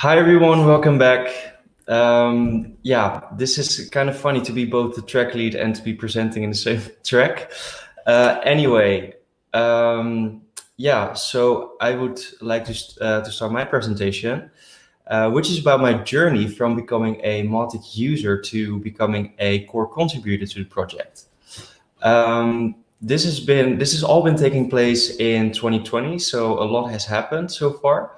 Hi everyone, welcome back. Um, yeah, this is kind of funny to be both the track lead and to be presenting in the same track. Uh, anyway, um, yeah, so I would like to, uh, to start my presentation, uh, which is about my journey from becoming a Mautic user to becoming a core contributor to the project. Um, this has been, this has all been taking place in 2020, so a lot has happened so far.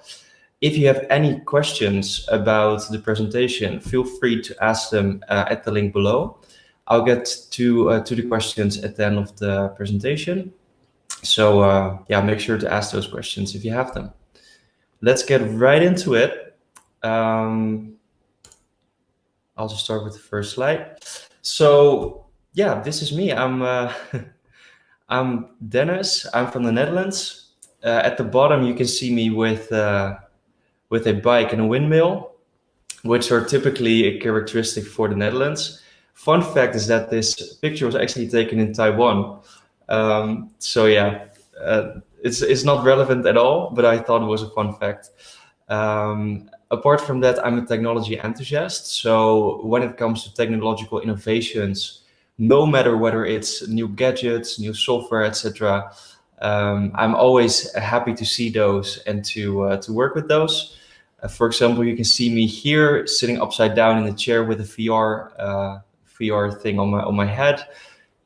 If you have any questions about the presentation, feel free to ask them uh, at the link below. I'll get to, uh, to the questions at the end of the presentation. So uh, yeah, make sure to ask those questions if you have them. Let's get right into it. Um, I'll just start with the first slide. So yeah, this is me. I'm uh, I'm Dennis. I'm from the Netherlands. Uh, at the bottom, you can see me with uh, with a bike and a windmill, which are typically a characteristic for the Netherlands. Fun fact is that this picture was actually taken in Taiwan. Um, so yeah, uh, it's, it's not relevant at all, but I thought it was a fun fact. Um, apart from that, I'm a technology enthusiast. So when it comes to technological innovations, no matter whether it's new gadgets, new software, etc., um, I'm always happy to see those and to uh, to work with those. Uh, for example, you can see me here sitting upside down in the chair with a VR uh, VR thing on my on my head,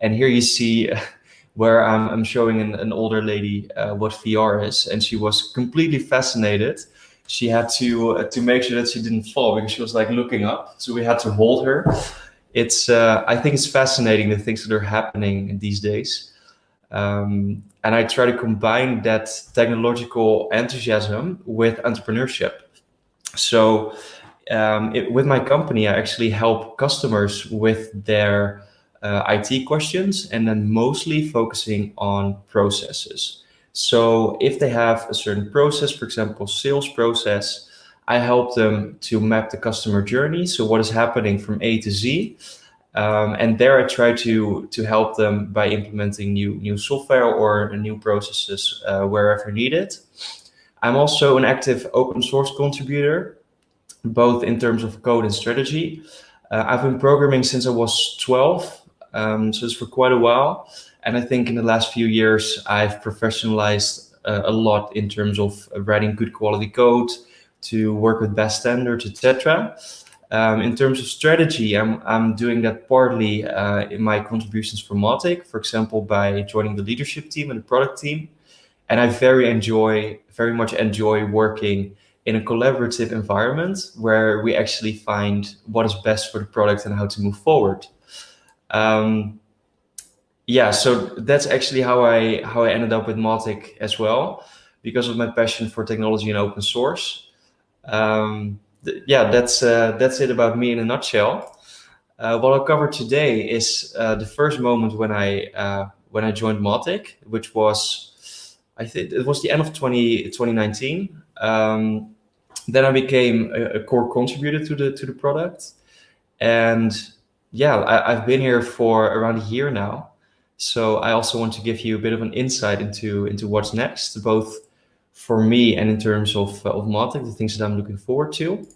and here you see where I'm, I'm showing an, an older lady uh, what VR is, and she was completely fascinated. She had to uh, to make sure that she didn't fall because she was like looking up, so we had to hold her. It's uh, I think it's fascinating the things that are happening these days. Um, and I try to combine that technological enthusiasm with entrepreneurship. So um, it, with my company, I actually help customers with their uh, IT questions and then mostly focusing on processes. So if they have a certain process, for example, sales process, I help them to map the customer journey. So what is happening from A to Z. Um, and there I try to, to help them by implementing new, new software or new processes uh, wherever needed. I'm also an active open source contributor, both in terms of code and strategy. Uh, I've been programming since I was 12, um, so it's for quite a while. And I think in the last few years, I've professionalized uh, a lot in terms of writing good quality code, to work with best standards, etc. Um, in terms of strategy, I'm, I'm doing that partly uh, in my contributions for Mautic, for example, by joining the leadership team and the product team. And I very enjoy, very much enjoy working in a collaborative environment where we actually find what is best for the product and how to move forward. Um, yeah, so that's actually how I how I ended up with Mautic as well, because of my passion for technology and open source. Um, yeah, that's uh, that's it about me in a nutshell. Uh, what I'll cover today is uh, the first moment when I uh, when I joined Mautic, which was I think it was the end of 20, 2019. Um, then I became a, a, core contributor to the to the product, and yeah, I, have been here for around a year now. So I also want to give you a bit of an insight into into what's next, both for me and in terms of of Mautic, the things that I'm looking forward to.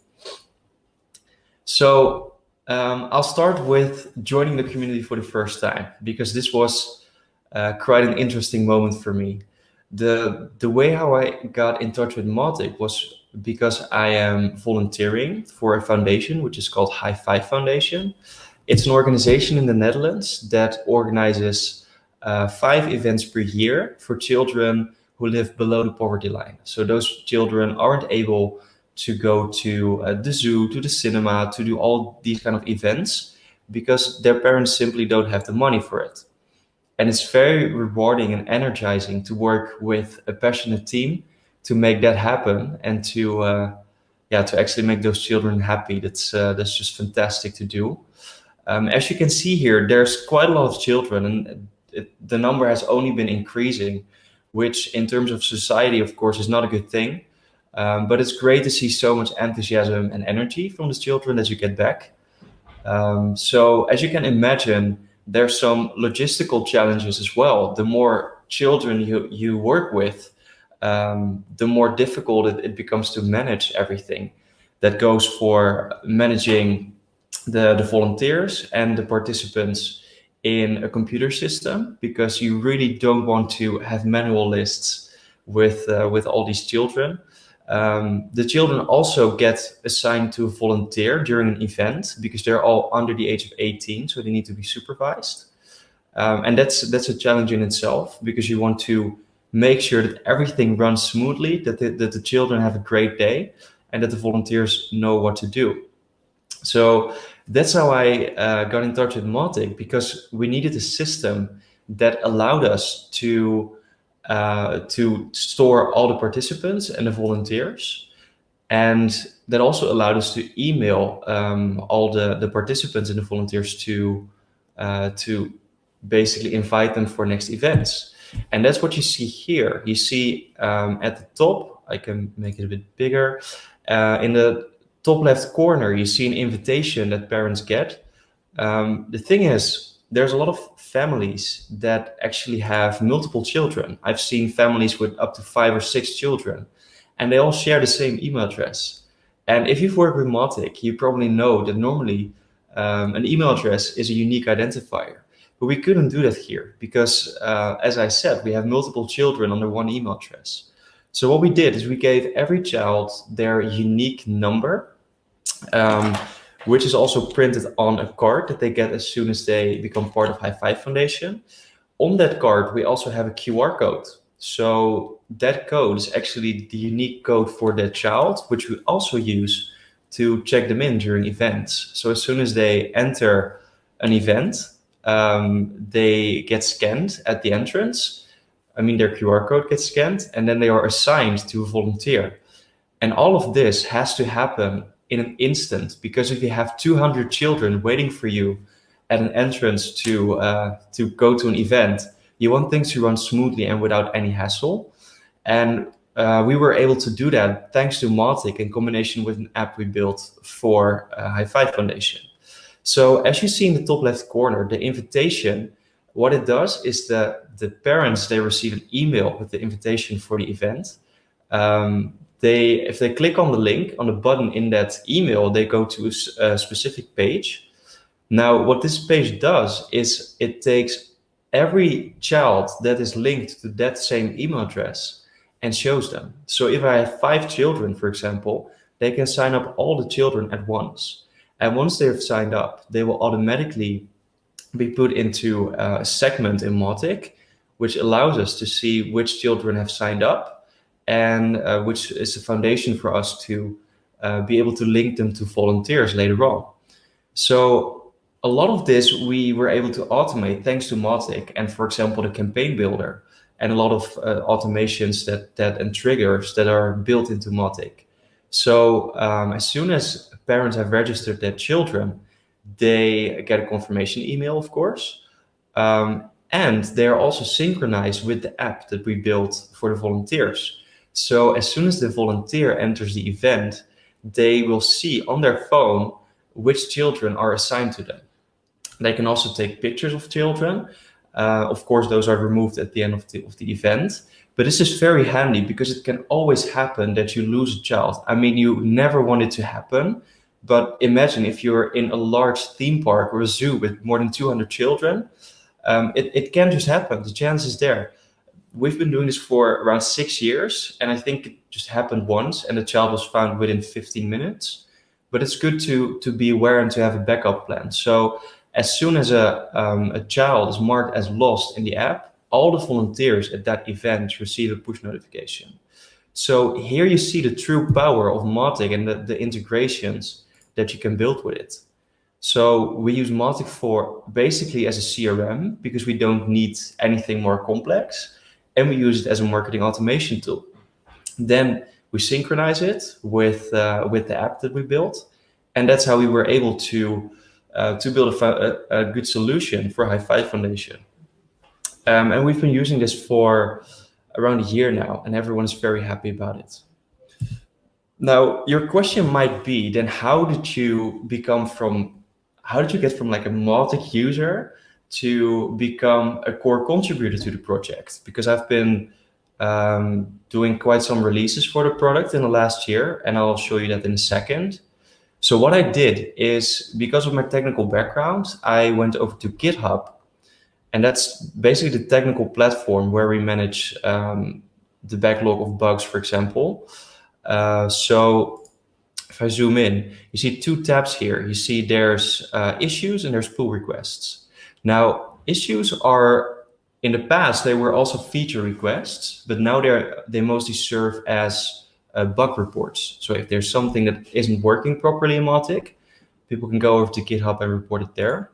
So um, I'll start with joining the community for the first time because this was uh, quite an interesting moment for me the the way how I got in touch with Mautic was because I am volunteering for a foundation which is called High Five Foundation. It's an organization in the Netherlands that organizes uh, five events per year for children who live below the poverty line. So those children aren't able to go to uh, the zoo, to the cinema, to do all these kind of events because their parents simply don't have the money for it. And it's very rewarding and energizing to work with a passionate team to make that happen and to, uh, yeah, to actually make those children happy. That's, uh, that's just fantastic to do. Um, as you can see here, there's quite a lot of children and it, the number has only been increasing, which in terms of society, of course, is not a good thing. Um, but it's great to see so much enthusiasm and energy from the children that you get back. Um, so as you can imagine, there's some logistical challenges as well. The more children you, you work with, um, the more difficult it, it, becomes to manage everything. that goes for managing the, the volunteers and the participants in a computer system because you really don't want to have manual lists with uh, with all these children. Um, the children also get assigned to volunteer during an event because they're all under the age of 18, so they need to be supervised. Um, and that's that's a challenge in itself because you want to make sure that everything runs smoothly, that the, that the children have a great day, and that the volunteers know what to do. So that's how I uh, got in touch with Mautic because we needed a system that allowed us to uh, to store all the participants and the volunteers, and that also allowed us to email um, all the the participants and the volunteers to uh, to basically invite them for next events. And that's what you see here. You see um, at the top, I can make it a bit bigger. Uh, in the top left corner, you see an invitation that parents get. Um, the thing is, there's a lot of families that actually have multiple children. I've seen families with up to five or six children, and they all share the same email address. And if you've worked with Mautic, you probably know that normally um, an email address is a unique identifier. But we couldn't do that here because, uh, as I said, we have multiple children under one email address. So what we did is we gave every child their unique number, um, which is also printed on a card that they get as soon as they become part of High Five Foundation. On that card, we also have a QR code. So that code is actually the unique code for that child, which we also use to check them in during events. So as soon as they enter an event, um, they get scanned at the entrance. I mean, their QR code gets scanned and then they are assigned to a volunteer. And all of this has to happen in an instant because if you have 200 children waiting for you at an entrance to, uh, to go to an event, you want things to run smoothly and without any hassle. And uh, we were able to do that thanks to Mautic in combination with an app we built for uh, High Five Foundation. So as you see in the top left corner, the invitation, what it does is that the parents, they receive an email with the invitation for the event. Um, they, if they click on the link on the button in that email, they go to a, a specific page. Now, what this page does is it takes every child that is linked to that same email address and shows them. So if I have five children, for example, they can sign up all the children at once. And once they've signed up, they will automatically be put into uh, a segment in Mautic, which allows us to see which children have signed up and uh, which is a foundation for us to uh, be able to link them to volunteers later on. So a lot of this we were able to automate thanks to Mautic and for example, the campaign builder and a lot of uh, automations that, that and triggers that are built into Mautic. So um, as soon as parents have registered their children, they get a confirmation email, of course. Um, and they're also synchronized with the app that we built for the volunteers. So as soon as the volunteer enters the event, they will see on their phone which children are assigned to them. They can also take pictures of children. Uh, of course, those are removed at the end of the, of the event. But this is very handy because it can always happen that you lose a child. I mean, you never want it to happen, but imagine if you're in a large theme park or a zoo with more than 200 children, um, it, it can just happen. The chance is there. We've been doing this for around six years, and I think it just happened once, and the child was found within 15 minutes. But it's good to to be aware and to have a backup plan. So as soon as a um, a child is marked as lost in the app, all the volunteers at that event receive a push notification. So here you see the true power of Mautic and the, the integrations that you can build with it. So we use Mautic for basically as a CRM because we don't need anything more complex and we use it as a marketing automation tool. Then we synchronize it with, uh, with the app that we built. And that's how we were able to, uh, to build a, a, good solution for High Five Foundation. Um, and we've been using this for around a year now, and everyone's very happy about it. Now, your question might be, then how did you become from, how did you get from like a Mautic user to become a core contributor to the project? Because I've been um, doing quite some releases for the product in the last year, and I'll show you that in a second. So what I did is, because of my technical background, I went over to GitHub, and that's basically the technical platform where we manage um, the backlog of bugs, for example. Uh, so if I zoom in, you see two tabs here. You see there's uh, issues and there's pull requests. Now, issues are in the past, they were also feature requests, but now they're, they mostly serve as uh, bug reports. So if there's something that isn't working properly in Mautic, people can go over to GitHub and report it there.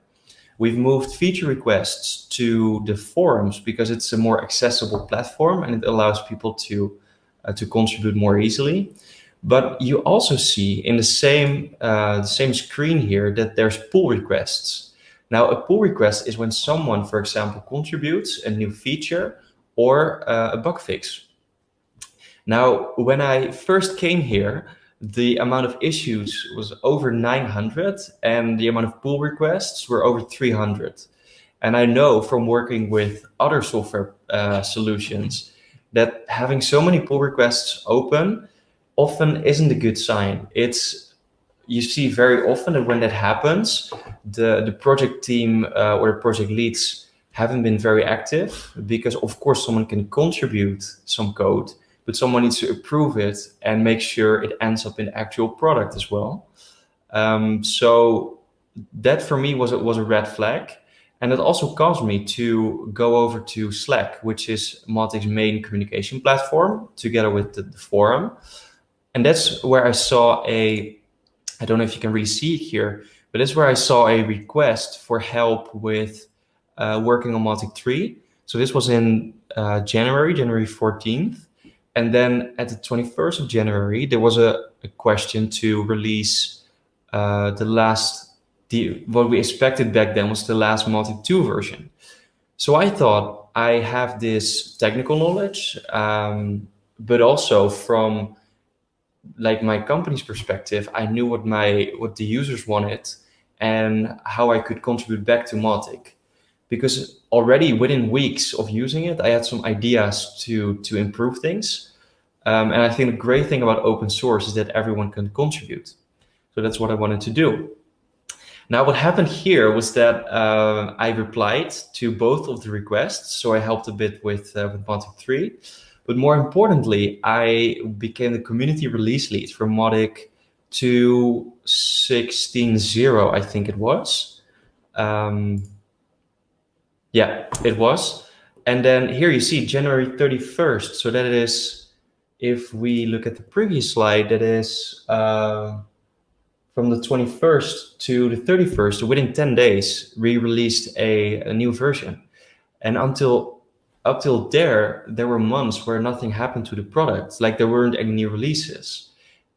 We've moved feature requests to the forums because it's a more accessible platform and it allows people to, uh, to contribute more easily. But you also see in the same, uh, the same screen here that there's pull requests. Now, a pull request is when someone, for example, contributes a new feature or uh, a bug fix. Now, when I first came here, the amount of issues was over 900 and the amount of pull requests were over 300. And I know from working with other software uh, solutions that having so many pull requests open often isn't a good sign. It's you see very often that when that happens, the, the project team uh, or the project leads haven't been very active because of course someone can contribute some code, but someone needs to approve it and make sure it ends up in actual product as well. Um, so that for me was, was a red flag. And it also caused me to go over to Slack, which is Mautic's main communication platform together with the, the forum. And that's where I saw a I don't know if you can really see it here, but that's where I saw a request for help with uh, working on Mautic 3. So this was in uh, January, January 14th. And then at the 21st of January, there was a, a question to release uh, the last, the, what we expected back then was the last Mautic 2 version. So I thought I have this technical knowledge, um, but also from like my company's perspective, I knew what my what the users wanted and how I could contribute back to Mautic. Because already within weeks of using it, I had some ideas to to improve things. Um, and I think the great thing about open source is that everyone can contribute. So that's what I wanted to do. Now, what happened here was that uh, I replied to both of the requests. So I helped a bit with, uh, with Mautic 3. But more importantly, I became the community release lead for Mautic 2.16.0, I think it was. Um, yeah, it was. And then here you see January 31st. So that is, if we look at the previous slide, that is uh, from the 21st to the 31st, within 10 days, we released a, a new version. And until up till there, there were months where nothing happened to the product, like there weren't any new releases.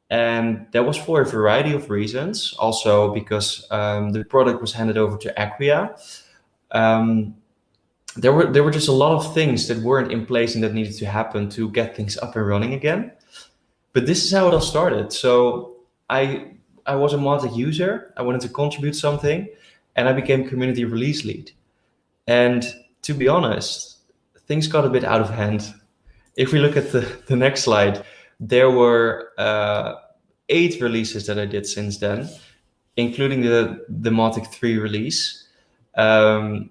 And that was for a variety of reasons. Also because um, the product was handed over to Acquia. Um, there were there were just a lot of things that weren't in place and that needed to happen to get things up and running again. But this is how it all started. So I I was a Mautic user. I wanted to contribute something, and I became community release lead. And to be honest, things got a bit out of hand. If we look at the, the next slide, there were uh, eight releases that I did since then, including the, the Mautic 3 release. Um,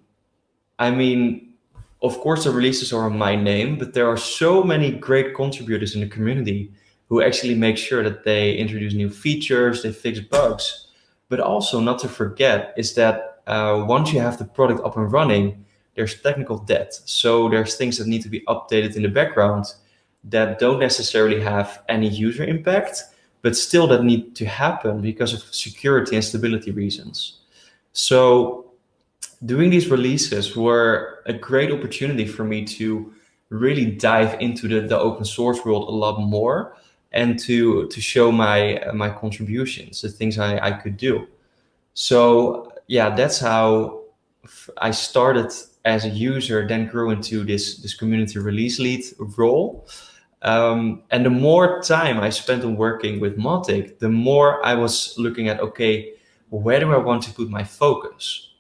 I mean, of course, the releases are on my name, but there are so many great contributors in the community who actually make sure that they introduce new features, they fix bugs. But also not to forget is that uh, once you have the product up and running, there's technical debt. So there's things that need to be updated in the background that don't necessarily have any user impact, but still that need to happen because of security and stability reasons. So doing these releases were a great opportunity for me to really dive into the, the open source world a lot more and to to show my my contributions, the things I, I could do. So yeah, that's how I started as a user then grew into this, this community release lead role. Um, and the more time I spent on working with Mautic, the more I was looking at, okay, where do I want to put my focus?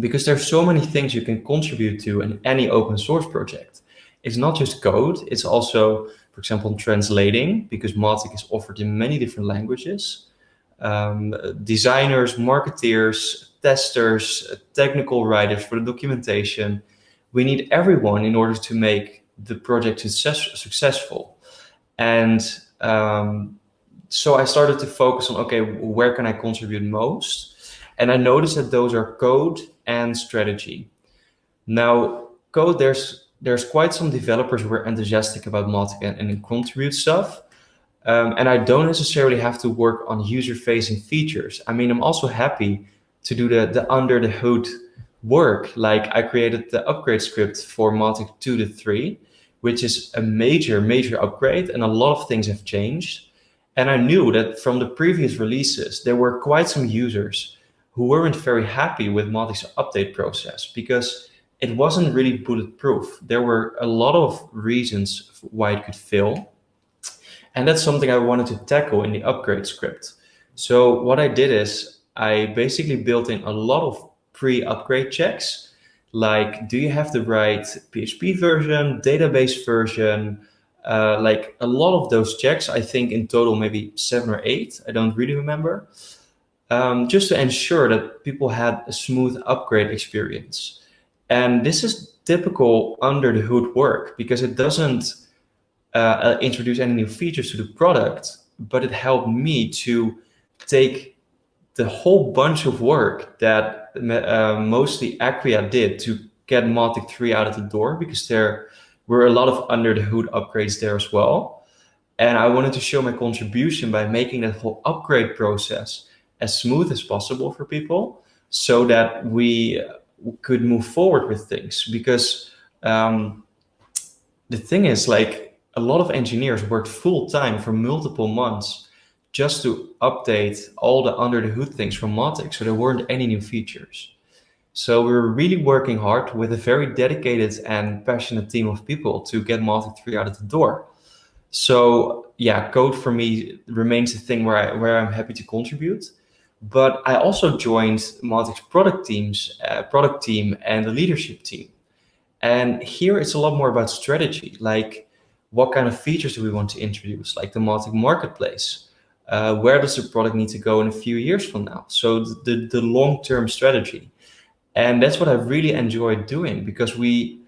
Because there's so many things you can contribute to in any open source project. it's not just code, it's also, for example, translating, because Mautic is offered in many different languages. Um, designers, marketeers, testers, technical writers for the documentation. We need everyone in order to make the project success successful. And um, so I started to focus on, okay, where can I contribute most? And I noticed that those are code and strategy. Now, code, there's there's quite some developers who are enthusiastic about Mautic and, and contribute stuff. Um, and I don't necessarily have to work on user-facing features. I mean, I'm also happy to do the, the under the hood work. Like I created the upgrade script for Mautic 2 to 3, which is a major, major upgrade. And a lot of things have changed. And I knew that from the previous releases, there were quite some users who weren't very happy with Mautic's update process because it wasn't really bulletproof. There were a lot of reasons why it could fail. And that's something I wanted to tackle in the upgrade script. So what I did is I basically built in a lot of pre-upgrade checks, like do you have the right PHP version, database version, uh, like a lot of those checks, I think in total maybe seven or eight, I don't really remember, um, just to ensure that people had a smooth upgrade experience. And this is typical under the hood work because it doesn't uh, introduce any new features to the product, but it helped me to take the whole bunch of work that uh, mostly Acquia did to get Mautic 3 out of the door because there were a lot of under the hood upgrades there as well. And I wanted to show my contribution by making that whole upgrade process as smooth as possible for people so that we could move forward with things because um, the thing is like a lot of engineers worked full time for multiple months just to update all the under the hood things from Mautic so there weren't any new features. So we were really working hard with a very dedicated and passionate team of people to get Mautic 3 out of the door. So yeah, code for me remains the thing where, I, where I'm happy to contribute. But I also joined Mautic's product teams, uh, product team and the leadership team. And here it's a lot more about strategy, like what kind of features do we want to introduce, like the Mautic marketplace. Uh, where does the product need to go in a few years from now? So the, the long-term strategy. And that's what I really enjoyed doing because we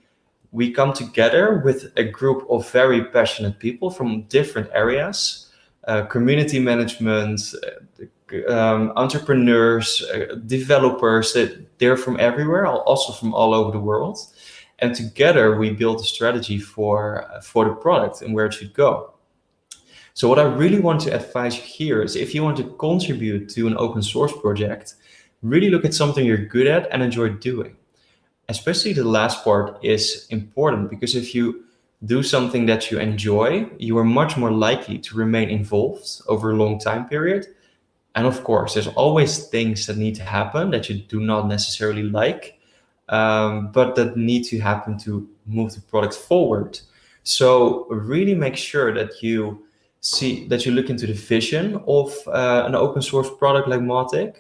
we come together with a group of very passionate people from different areas, uh, community management, uh, um, entrepreneurs, uh, developers, that they're from everywhere, also from all over the world. And together we build a strategy for, uh, for the product and where it should go. So what I really want to advise you here is if you want to contribute to an open source project, really look at something you're good at and enjoy doing. Especially the last part is important because if you do something that you enjoy, you are much more likely to remain involved over a long time period and of course, there's always things that need to happen that you do not necessarily like, um, but that need to happen to move the product forward. So really make sure that you see that you look into the vision of uh, an open source product like Mautic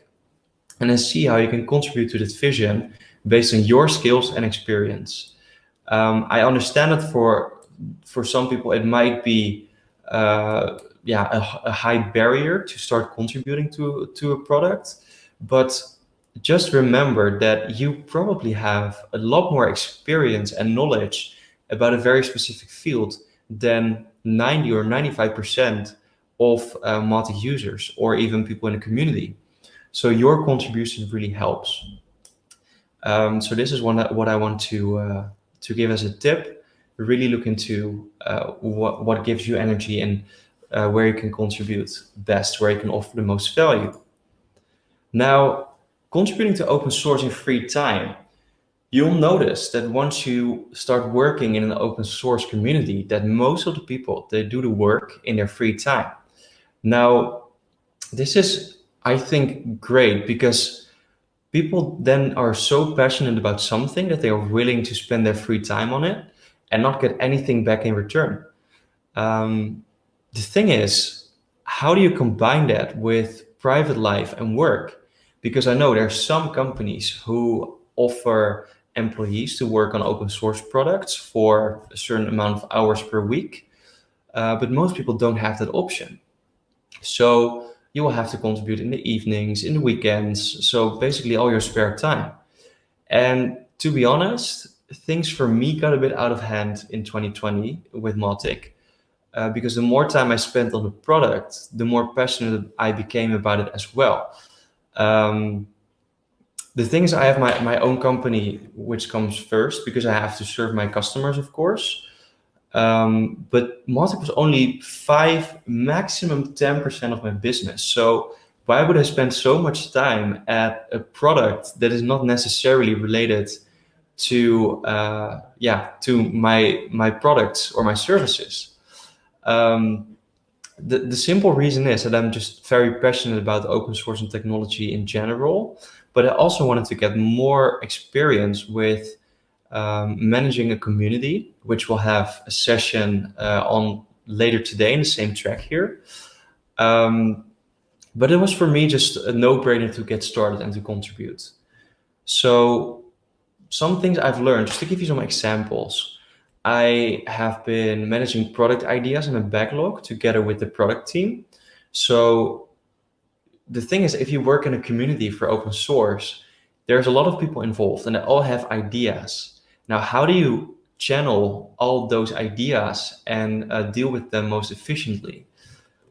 and then see how you can contribute to that vision based on your skills and experience. Um, I understand that for for some people it might be uh, yeah, a, a high barrier to start contributing to, to a product. But just remember that you probably have a lot more experience and knowledge about a very specific field than 90 or 95% of uh, Mautic users or even people in the community. So your contribution really helps. Um, so this is one that, what I want to uh, to give as a tip. Really look into uh, what what gives you energy and uh, where you can contribute best, where you can offer the most value. Now, contributing to open source in free time, you'll notice that once you start working in an open source community, that most of the people, they do the work in their free time. Now, this is, I think, great because people then are so passionate about something that they are willing to spend their free time on it and not get anything back in return. Um, the thing is, how do you combine that with private life and work? Because I know there are some companies who offer employees to work on open source products for a certain amount of hours per week. Uh, but most people don't have that option. So you will have to contribute in the evenings, in the weekends. So basically all your spare time. And to be honest, things for me got a bit out of hand in 2020 with Mautic. Uh, because the more time I spent on the product, the more passionate I became about it as well. Um, the thing is, I have my, my own company, which comes first because I have to serve my customers, of course. Um, but Mautic was only five, maximum 10% of my business. So why would I spend so much time at a product that is not necessarily related to, uh, yeah, to my, my products or my services? Um, the, the simple reason is that I'm just very passionate about open source and technology in general, but I also wanted to get more experience with um, managing a community, which we'll have a session uh, on later today in the same track here. Um, but it was for me just a no-brainer to get started and to contribute. So some things I've learned, just to give you some examples, I have been managing product ideas in a backlog together with the product team. So the thing is, if you work in a community for open source, there's a lot of people involved and they all have ideas. Now, how do you channel all those ideas and uh, deal with them most efficiently?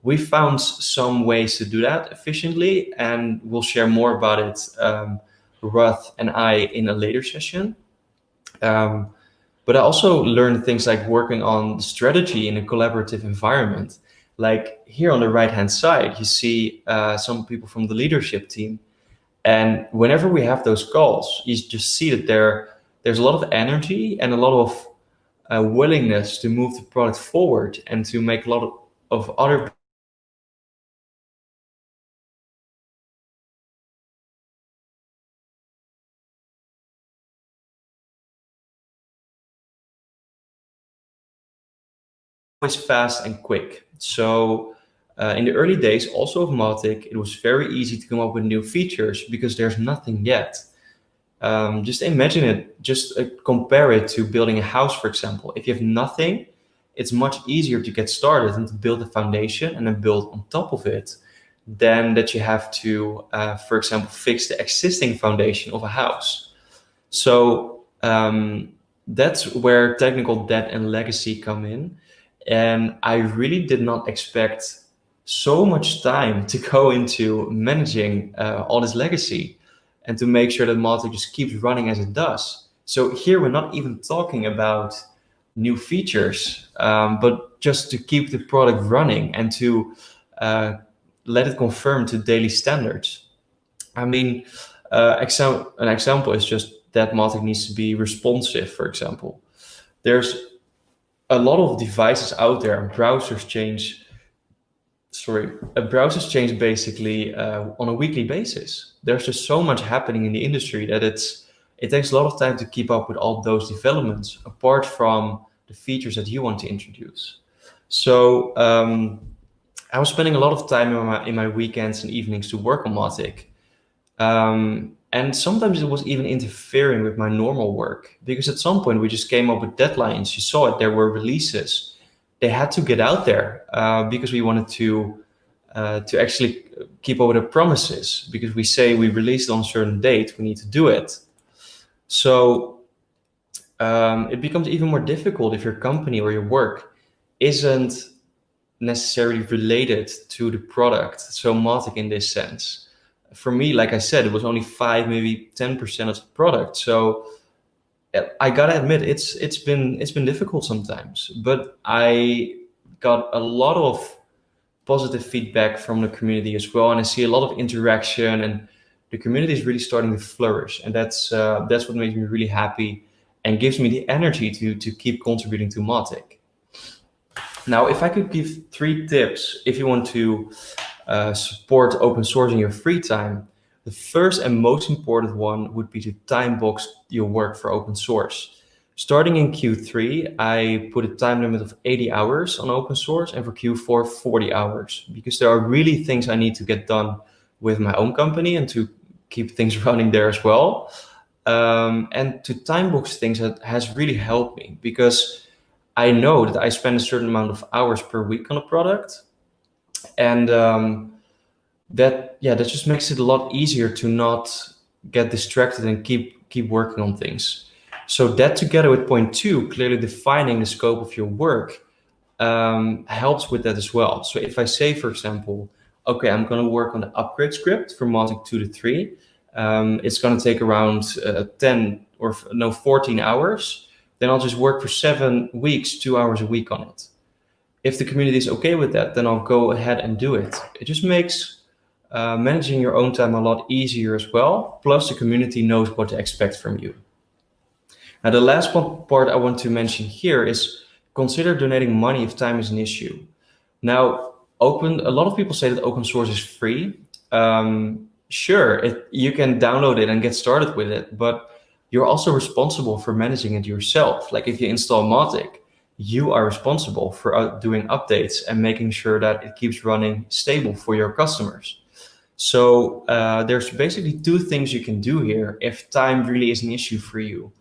We found some ways to do that efficiently and we'll share more about it, um, Ruth and I in a later session. Um, but I also learned things like working on strategy in a collaborative environment. Like here on the right-hand side, you see uh, some people from the leadership team. And whenever we have those calls, you just see that there there's a lot of energy and a lot of uh, willingness to move the product forward and to make a lot of, of other always fast and quick. So uh, in the early days, also of Mautic, it was very easy to come up with new features because there's nothing yet. Um, just imagine it, just uh, compare it to building a house, for example. If you have nothing, it's much easier to get started and to build a foundation and then build on top of it than that you have to, uh, for example, fix the existing foundation of a house. So um, that's where technical debt and legacy come in. And I really did not expect so much time to go into managing uh, all this legacy and to make sure that Mautic just keeps running as it does. So here we're not even talking about new features, um, but just to keep the product running and to uh, let it conform to daily standards. I mean, uh, exam an example is just that Mautic needs to be responsive, for example. There's a lot of devices out there and browsers change sorry, browsers change basically uh, on a weekly basis. There's just so much happening in the industry that it's it takes a lot of time to keep up with all those developments apart from the features that you want to introduce. So um, I was spending a lot of time in my, in my weekends and evenings to work on Mautic. Um, and sometimes it was even interfering with my normal work because at some point we just came up with deadlines. You saw it, there were releases they had to get out there uh, because we wanted to uh, to actually keep up with the promises because we say we released on a certain date, we need to do it. So um, it becomes even more difficult if your company or your work isn't necessarily related to the product. So Mautic in this sense. For me, like I said, it was only five, maybe 10% of the product. So I gotta admit, it's it's been it's been difficult sometimes, but I got a lot of positive feedback from the community as well, and I see a lot of interaction, and the community is really starting to flourish, and that's uh, that's what makes me really happy and gives me the energy to to keep contributing to Mautic. Now, if I could give three tips if you want to uh, support open source in your free time, the first and most important one would be to time box your work for open source. Starting in Q3, I put a time limit of 80 hours on open source and for Q4, 40 hours, because there are really things I need to get done with my own company and to keep things running there as well. Um, and to time box things has really helped me because I know that I spend a certain amount of hours per week on a product. And um, that, yeah, that just makes it a lot easier to not get distracted and keep, keep working on things. So that together with point two, clearly defining the scope of your work um, helps with that as well. So if I say, for example, okay, I'm going to work on the upgrade script from Mautic 2 to 3. Um, it's going to take around uh, 10 or no 14 hours. Then I'll just work for seven weeks, two hours a week on it. If the community is okay with that, then I'll go ahead and do it. It just makes uh, managing your own time a lot easier as well. Plus the community knows what to expect from you. Now, the last one part I want to mention here is consider donating money if time is an issue. Now, open, a lot of people say that open source is free. Um, sure, it, you can download it and get started with it, but you're also responsible for managing it yourself. Like if you install Mautic, you are responsible for uh, doing updates and making sure that it keeps running stable for your customers. So uh, there's basically two things you can do here if time really is an issue for you.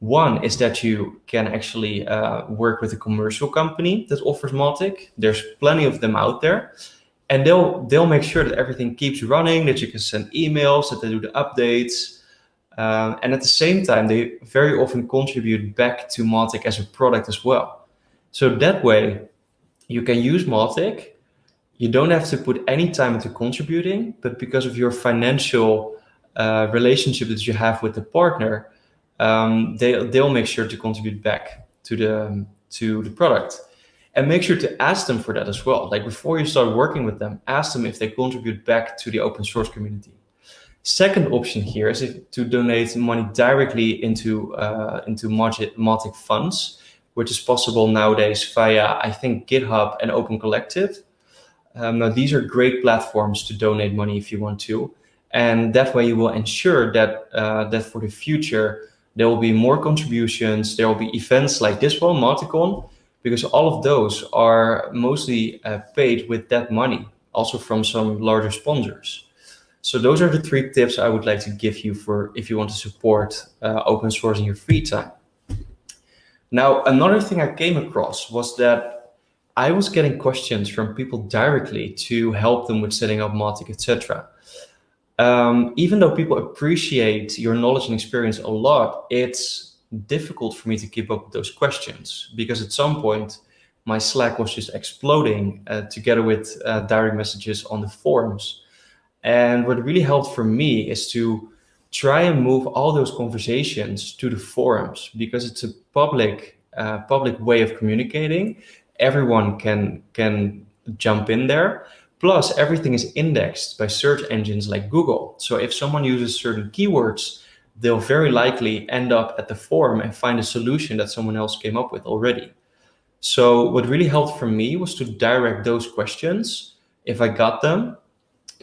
One is that you can actually uh, work with a commercial company that offers Mautic. There's plenty of them out there. And they'll, they'll make sure that everything keeps running, that you can send emails, that they do the updates. Um, and at the same time, they very often contribute back to Mautic as a product as well. So that way, you can use Mautic. You don't have to put any time into contributing, but because of your financial uh, relationship that you have with the partner, um, they, they'll make sure to contribute back to the, to the product. And make sure to ask them for that as well. Like before you start working with them, ask them if they contribute back to the open source community. Second option here is if, to donate money directly into, uh, into Mautic funds, which is possible nowadays via, I think, GitHub and Open Collective. Um, now, these are great platforms to donate money if you want to. And that way you will ensure that, uh, that for the future, there will be more contributions. There will be events like this one, Mauticon, because all of those are mostly uh, paid with that money, also from some larger sponsors. So those are the three tips I would like to give you for if you want to support uh, open source in your free time. Now, another thing I came across was that I was getting questions from people directly to help them with setting up Mautic, etc um, even though people appreciate your knowledge and experience a lot, it's difficult for me to keep up with those questions because at some point my Slack was just exploding uh, together with uh, direct messages on the forums. And what really helped for me is to try and move all those conversations to the forums because it's a public uh, public way of communicating. Everyone can can jump in there. Plus, everything is indexed by search engines like Google. So if someone uses certain keywords, they'll very likely end up at the forum and find a solution that someone else came up with already. So what really helped for me was to direct those questions, if I got them,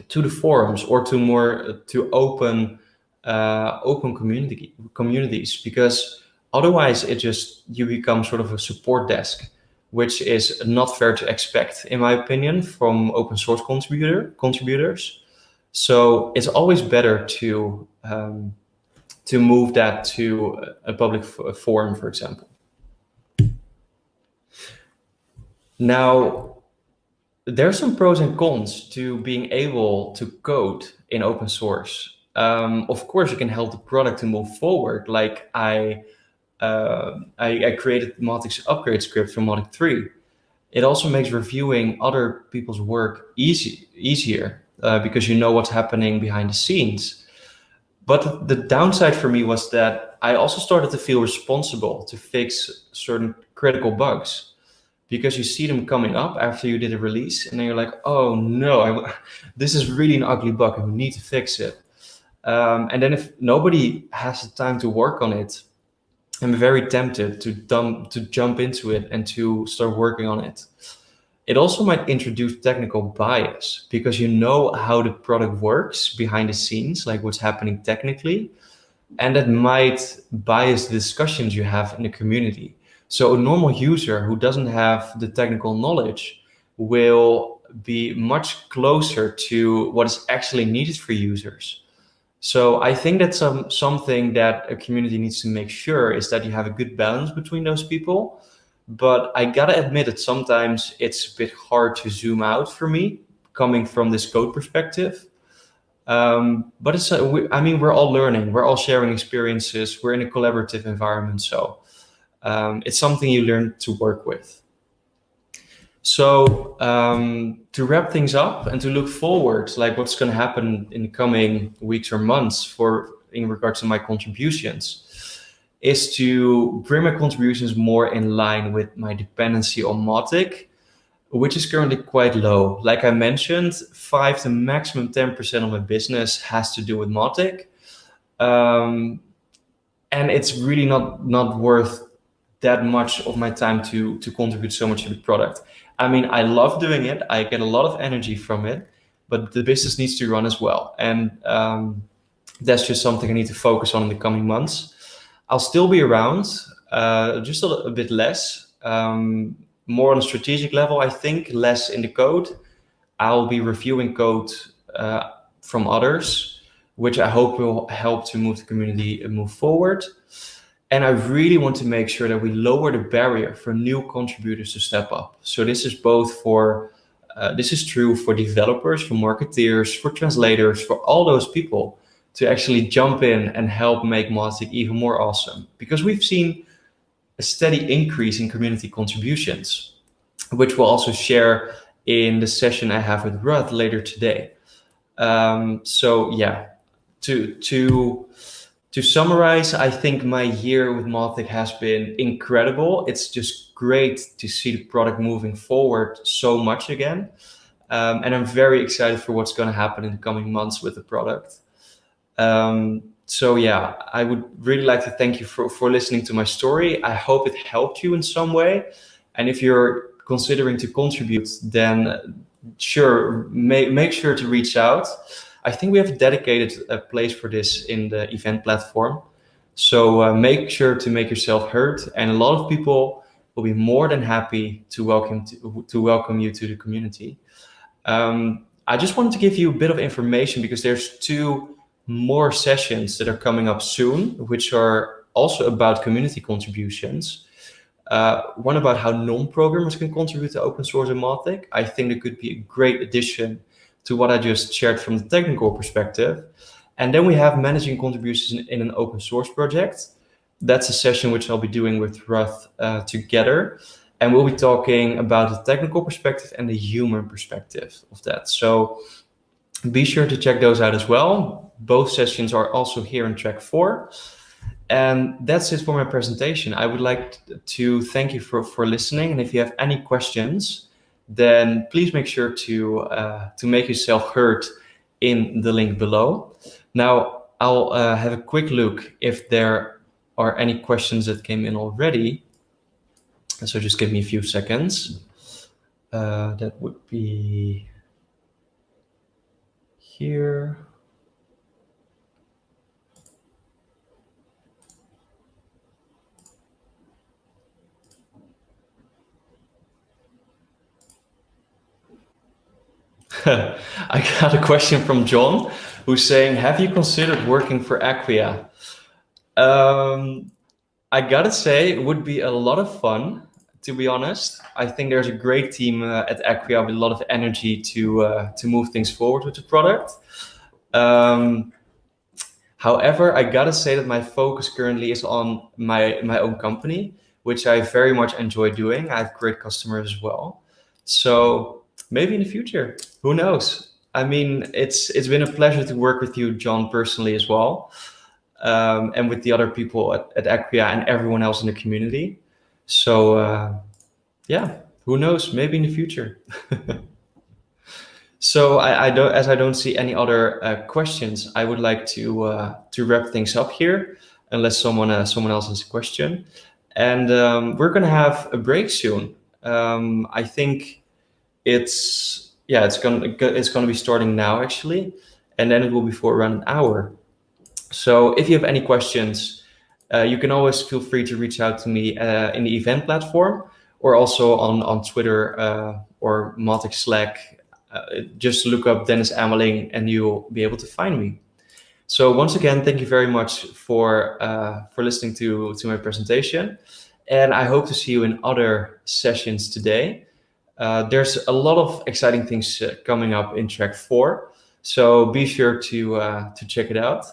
to the forums or to more to open uh, open community communities because otherwise it just you become sort of a support desk which is not fair to expect, in my opinion, from open source contributor contributors. So it's always better to um, to move that to a public forum, for example. Now, there are some pros and cons to being able to code in open source. Um, of course, you can help the product to move forward, like I uh, I, I, created the Mautic's upgrade script for Mautic 3. It also makes reviewing other people's work easy, easier uh, because you know what's happening behind the scenes. But the downside for me was that I also started to feel responsible to fix certain critical bugs because you see them coming up after you did a release and then you're like, oh no, I, this is really an ugly bug and we need to fix it. Um, and then if nobody has the time to work on it, I'm very tempted to dump, to jump into it and to start working on it. It also might introduce technical bias because you know how the product works behind the scenes, like what's happening technically, and that might bias the discussions you have in the community. So a normal user who doesn't have the technical knowledge will be much closer to what is actually needed for users. So I think that's some, something that a community needs to make sure is that you have a good balance between those people. But I gotta admit that sometimes it's a bit hard to zoom out for me, coming from this code perspective. Um, but it's, we, I mean, we're all learning, we're all sharing experiences, we're in a collaborative environment. So um, it's something you learn to work with. So um, to wrap things up and to look forward, like what's going to happen in the coming weeks or months for in regards to my contributions, is to bring my contributions more in line with my dependency on Mautic, which is currently quite low. Like I mentioned, five to maximum 10% of my business has to do with Mautic. Um, and it's really not, not worth that much of my time to, to contribute so much to the product. I mean, I love doing it. I get a lot of energy from it, but the business needs to run as well. And um, that's just something I need to focus on in the coming months. I'll still be around, uh, just a, a, bit less, um, more on a strategic level, I think, less in the code. I'll be reviewing code uh, from others, which I hope will help to move the community and move forward. And I really want to make sure that we lower the barrier for new contributors to step up. So this is both for, uh, this is true for developers, for marketeers, for translators, for all those people to actually jump in and help make Mautic even more awesome. Because we've seen a steady increase in community contributions, which we'll also share in the session I have with Ruth later today. Um, so yeah, to, to, to summarize, I think my year with Mautic has been incredible. It's just great to see the product moving forward so much again. Um, and I'm very excited for what's going to happen in the coming months with the product. Um, so yeah, I would really like to thank you for, for listening to my story. I hope it helped you in some way. And if you're considering to contribute, then sure, make, make sure to reach out. I think we have a dedicated uh, place for this in the event platform. So uh, make sure to make yourself heard. And a lot of people will be more than happy to welcome to, to welcome you to the community. Um, I just wanted to give you a bit of information because there's two more sessions that are coming up soon, which are also about community contributions. Uh, one about how non-programmers can contribute to open source and Mautic. I think it could be a great addition to what I just shared from the technical perspective. And then we have managing contributions in, in an open source project. That's a session which I'll be doing with Ruth uh, together. And we'll be talking about the technical perspective and the human perspective of that. So be sure to check those out as well. Both sessions are also here in track four. And that's it for my presentation. I would like to thank you for, for listening. And if you have any questions, then please make sure to, uh, to make yourself heard in the link below. Now, I'll uh, have a quick look if there are any questions that came in already. So just give me a few seconds. Uh, that would be here. I got a question from John who's saying, have you considered working for Acquia? Um, I gotta say, it would be a lot of fun, to be honest. I think there's a great team uh, at Acquia with a lot of energy to, uh, to move things forward with the product. Um, however, I gotta say that my focus currently is on my, my own company, which I very much enjoy doing. I have great customers as well. So maybe in the future, who knows? I mean, it's it's been a pleasure to work with you, John, personally as well, um, and with the other people at, at Acquia and everyone else in the community. So uh, yeah, who knows? Maybe in the future. so I, I, don't, as I don't see any other uh, questions, I would like to uh, to wrap things up here, unless someone uh, someone else has a question. And um, we're gonna have a break soon. Um, I think it's yeah, it's gonna it's gonna be starting now actually, and then it will be for around an hour. So if you have any questions, uh, you can always feel free to reach out to me uh, in the event platform or also on on Twitter uh, or Mautic Slack. Uh, just look up Dennis Ameling and you'll be able to find me. So once again, thank you very much for uh, for listening to to my presentation, and I hope to see you in other sessions today. Uh, there's a lot of exciting things uh, coming up in track four, so be sure to uh, to check it out.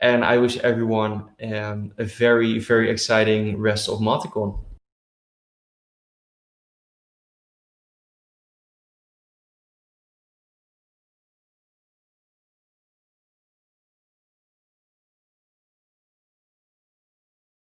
And I wish everyone um, a very very exciting rest of Mauticon.